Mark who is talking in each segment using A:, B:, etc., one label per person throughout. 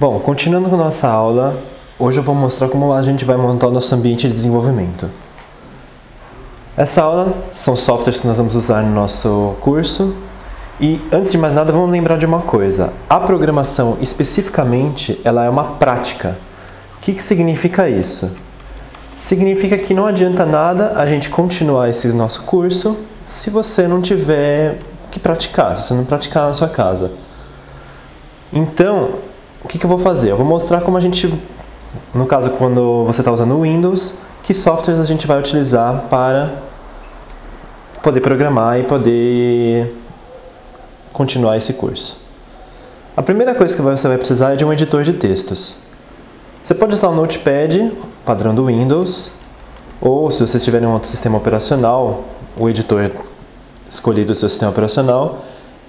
A: Bom, continuando com nossa aula, hoje eu vou mostrar como a gente vai montar o nosso ambiente de desenvolvimento. Essa aula são softwares que nós vamos usar no nosso curso e antes de mais nada vamos lembrar de uma coisa, a programação especificamente ela é uma prática. O que, que significa isso? Significa que não adianta nada a gente continuar esse nosso curso se você não tiver que praticar, se você não praticar na sua casa. Então, o que, que eu vou fazer? Eu vou mostrar como a gente, no caso quando você está usando o Windows, que softwares a gente vai utilizar para poder programar e poder continuar esse curso. A primeira coisa que você vai precisar é de um editor de textos. Você pode usar o Notepad, padrão do Windows, ou se você tiver em um outro sistema operacional, o editor escolhido do seu sistema operacional,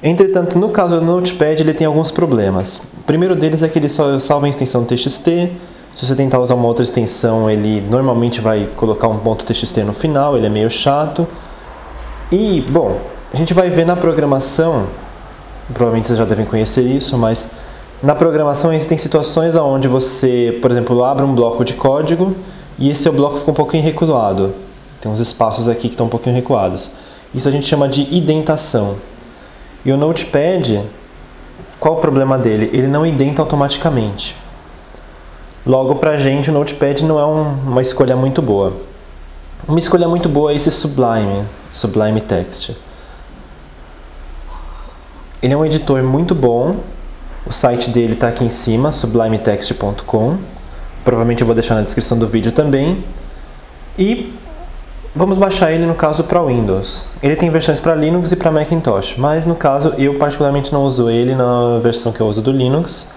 A: Entretanto, no caso do Notepad, ele tem alguns problemas. O primeiro deles é que ele só salva a extensão TXT. Se você tentar usar uma outra extensão, ele normalmente vai colocar um ponto TXT no final, ele é meio chato. E, bom, a gente vai ver na programação, provavelmente vocês já devem conhecer isso, mas na programação existem situações onde você, por exemplo, abre um bloco de código e esse seu bloco fica um pouquinho recuado. Tem uns espaços aqui que estão um pouquinho recuados. Isso a gente chama de indentação. E o Notepad, qual o problema dele? Ele não identa automaticamente. Logo, para a gente, o Notepad não é um, uma escolha muito boa. Uma escolha muito boa é esse Sublime, Sublime Text. Ele é um editor muito bom. O site dele está aqui em cima, sublimetext.com. Provavelmente eu vou deixar na descrição do vídeo também. E Vamos baixar ele no caso para Windows. Ele tem versões para Linux e para Macintosh, mas no caso eu particularmente não uso ele na versão que eu uso do Linux,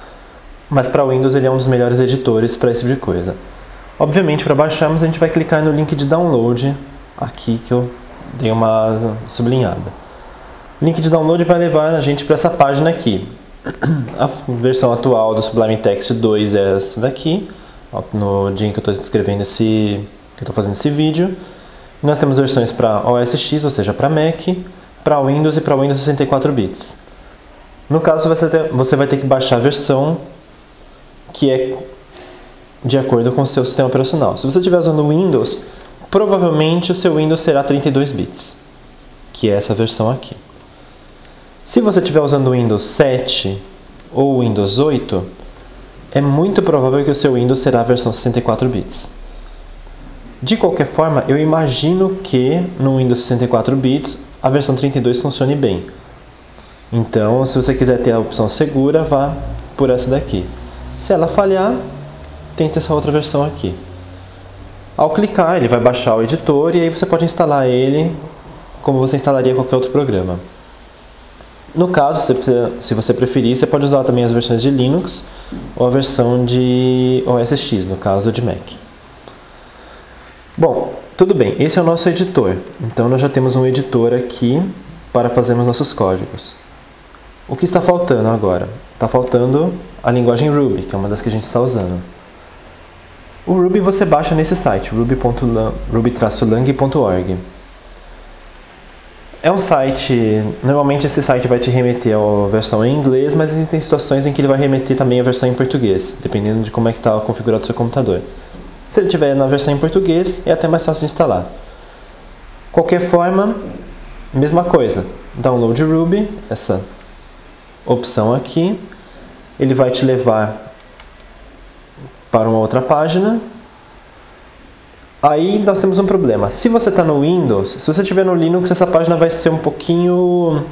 A: mas para Windows ele é um dos melhores editores para esse tipo de coisa. Obviamente para baixarmos a gente vai clicar no link de download aqui que eu dei uma sublinhada. O link de download vai levar a gente para essa página aqui. A versão atual do Sublime Text 2 é essa daqui, no dia em que eu estou escrevendo esse, que eu estou fazendo esse vídeo. Nós temos versões para OS X, ou seja, para Mac, para Windows e para Windows 64 bits. No caso, você, ter, você vai ter que baixar a versão que é de acordo com o seu sistema operacional. Se você estiver usando Windows, provavelmente o seu Windows será 32 bits, que é essa versão aqui. Se você estiver usando Windows 7 ou Windows 8, é muito provável que o seu Windows será a versão 64 bits. De qualquer forma, eu imagino que no Windows 64 bits a versão 32 funcione bem. Então, se você quiser ter a opção segura, vá por essa daqui. Se ela falhar, tente essa outra versão aqui. Ao clicar, ele vai baixar o editor e aí você pode instalar ele como você instalaria qualquer outro programa. No caso, se você preferir, você pode usar também as versões de Linux ou a versão de OS X, no caso de Mac. Bom, tudo bem, esse é o nosso editor. Então nós já temos um editor aqui para fazermos nossos códigos. O que está faltando agora? Está faltando a linguagem Ruby, que é uma das que a gente está usando. O Ruby você baixa nesse site, ruby-lang.org. É um site, normalmente esse site vai te remeter à versão em inglês, mas existem situações em que ele vai remeter também a versão em português, dependendo de como é que está configurado o seu computador. Se ele tiver na versão em português, é até mais fácil de instalar. Qualquer forma, mesma coisa. Download Ruby, essa opção aqui. Ele vai te levar para uma outra página. Aí nós temos um problema. Se você está no Windows, se você estiver no Linux, essa página vai ser um pouquinho...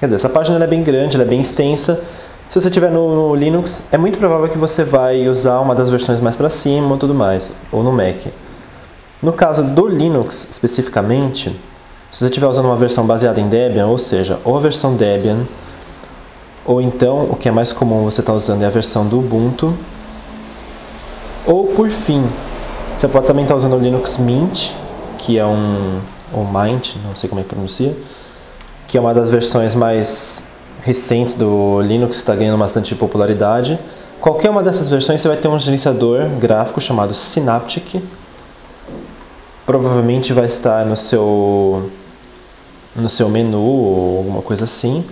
A: Quer dizer, essa página é bem grande, é bem extensa. Se você estiver no Linux, é muito provável que você vai usar uma das versões mais para cima ou tudo mais, ou no Mac. No caso do Linux, especificamente, se você estiver usando uma versão baseada em Debian, ou seja, ou a versão Debian, ou então, o que é mais comum você estar tá usando é a versão do Ubuntu, ou por fim, você pode também estar tá usando o Linux Mint, que é um, ou Mint, não sei como é que pronuncia, que é uma das versões mais recentes do Linux está ganhando bastante popularidade. Qualquer uma dessas versões você vai ter um gerenciador gráfico chamado Synaptic. Provavelmente vai estar no seu, no seu menu ou alguma coisa assim.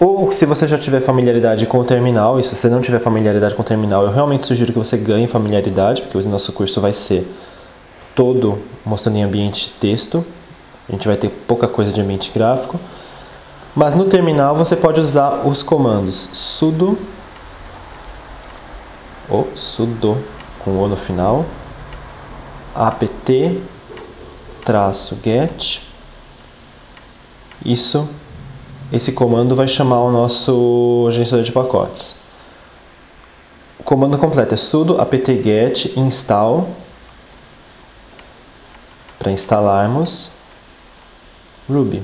A: Ou se você já tiver familiaridade com o terminal, e se você não tiver familiaridade com o terminal, eu realmente sugiro que você ganhe familiaridade, porque o nosso curso vai ser todo mostrando em ambiente texto. A gente vai ter pouca coisa de ambiente gráfico. Mas no terminal você pode usar os comandos sudo, ou sudo com o no final, apt get. Isso, esse comando vai chamar o nosso gerenciador de pacotes. O comando completo é sudo apt-get install para instalarmos Ruby.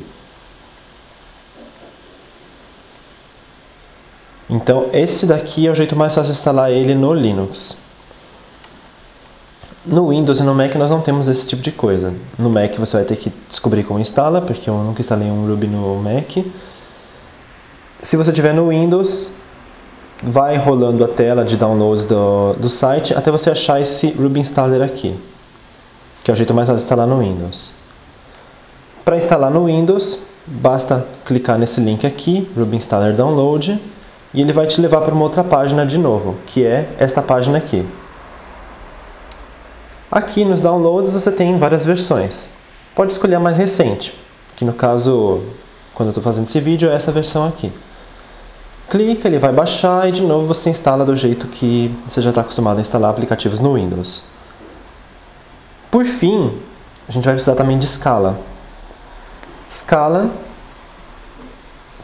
A: Então, esse daqui é o jeito mais fácil de instalar ele no Linux. No Windows e no Mac nós não temos esse tipo de coisa. No Mac você vai ter que descobrir como instala, porque eu nunca instalei um Ruby no Mac. Se você tiver no Windows, vai rolando a tela de downloads do, do site até você achar esse Ruby Installer aqui, que é o jeito mais fácil de instalar no Windows. Para instalar no Windows, basta clicar nesse link aqui, Ruby Installer Download, e ele vai te levar para uma outra página de novo, que é esta página aqui. Aqui nos downloads você tem várias versões. Pode escolher a mais recente, que no caso, quando eu estou fazendo esse vídeo, é essa versão aqui. Clica, ele vai baixar e de novo você instala do jeito que você já está acostumado a instalar aplicativos no Windows. Por fim, a gente vai precisar também de Scala. Scala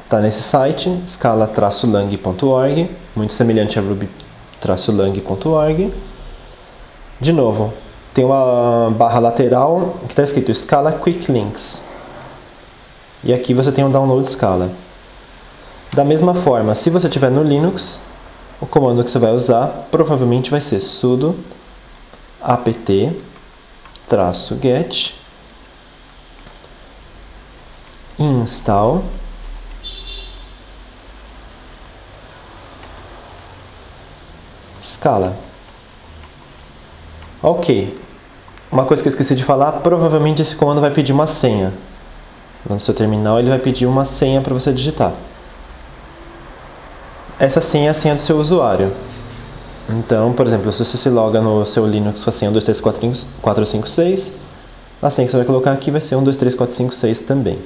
A: está nesse site, scala-lang.org, muito semelhante a ruby-lang.org. De novo, tem uma barra lateral que está escrito Scala Quick Links. E aqui você tem um download Scala. Da mesma forma, se você tiver no Linux, o comando que você vai usar provavelmente vai ser sudo apt-get install Scala. Ok, uma coisa que eu esqueci de falar, provavelmente esse comando vai pedir uma senha. No seu terminal ele vai pedir uma senha para você digitar. Essa senha é a senha do seu usuário. Então, por exemplo, se você se loga no seu Linux com a senha 1234556, a senha que você vai colocar aqui vai ser 123456 também.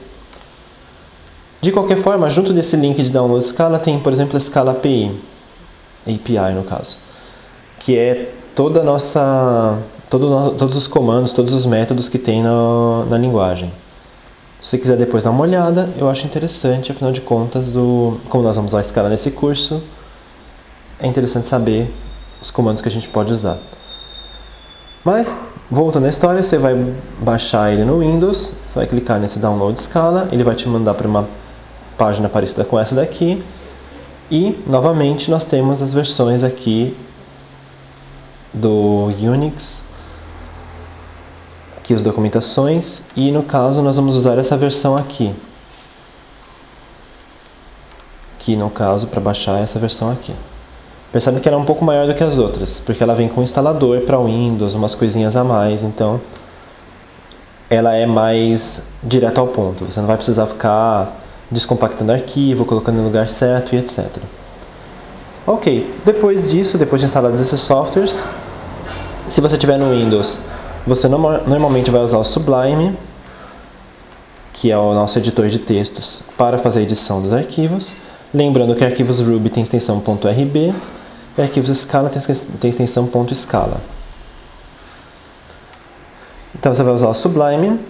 A: De qualquer forma, junto desse link de download Scala tem, por exemplo, a Scala API, API no caso, que é toda nossa todo, todos os comandos, todos os métodos que tem na, na linguagem. Se você quiser depois dar uma olhada, eu acho interessante, afinal de contas, o, como nós vamos usar a escala nesse curso, é interessante saber os comandos que a gente pode usar. Mas, voltando à história, você vai baixar ele no Windows, você vai clicar nesse Download Scala, ele vai te mandar para uma página parecida com essa daqui, e, novamente, nós temos as versões aqui do Unix aqui as documentações e no caso nós vamos usar essa versão aqui. Que no caso para baixar essa versão aqui. Percebe que ela é um pouco maior do que as outras, porque ela vem com instalador para Windows, umas coisinhas a mais, então ela é mais direto ao ponto. Você não vai precisar ficar descompactando arquivo, colocando no lugar certo e etc. Ok, depois disso, depois de instalados esses softwares, se você tiver no Windows você normalmente vai usar o Sublime, que é o nosso editor de textos, para fazer a edição dos arquivos. Lembrando que arquivos Ruby tem extensão .rb e arquivos Scala tem extensão .scala. Então você vai usar o Sublime.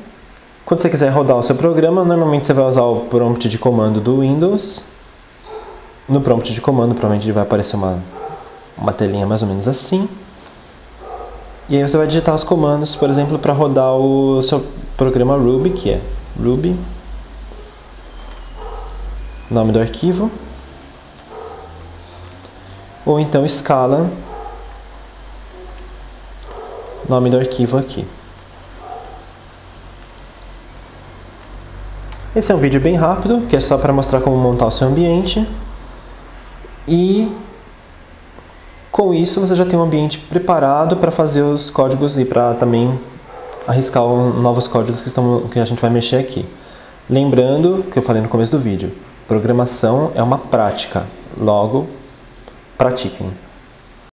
A: Quando você quiser rodar o seu programa, normalmente você vai usar o prompt de comando do Windows. No prompt de comando, provavelmente vai aparecer uma, uma telinha mais ou menos assim. E aí você vai digitar os comandos, por exemplo, para rodar o seu programa Ruby, que é Ruby, nome do arquivo, ou então Scala, nome do arquivo aqui. Esse é um vídeo bem rápido, que é só para mostrar como montar o seu ambiente. E com isso, você já tem um ambiente preparado para fazer os códigos e para também arriscar novos códigos que, estão, que a gente vai mexer aqui. Lembrando, que eu falei no começo do vídeo, Programação é uma prática, logo, pratiquem.